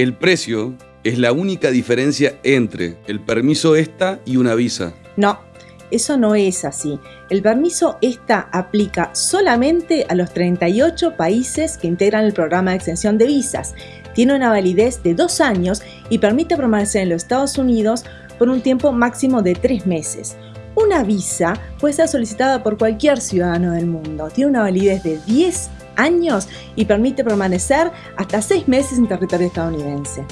El precio es la única diferencia entre el permiso ESTA y una visa. No, eso no es así. El permiso ESTA aplica solamente a los 38 países que integran el programa de extensión de visas. Tiene una validez de dos años y permite permanecer en los Estados Unidos por un tiempo máximo de tres meses. Una visa puede ser solicitada por cualquier ciudadano del mundo. Tiene una validez de 10 años y permite permanecer hasta seis meses en territorio estadounidense.